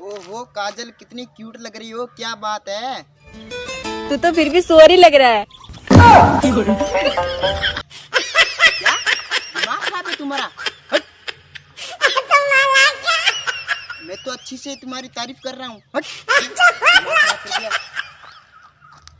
ओहो काजल कितनी क्यूट लग रही हो क्या बात है? तू तो फिर भी सोरी लग रहा है। तुम्हारा? मैं तो अच्छी से तुम्हारी तारीफ़ कर रहा हूँ। अच्छा,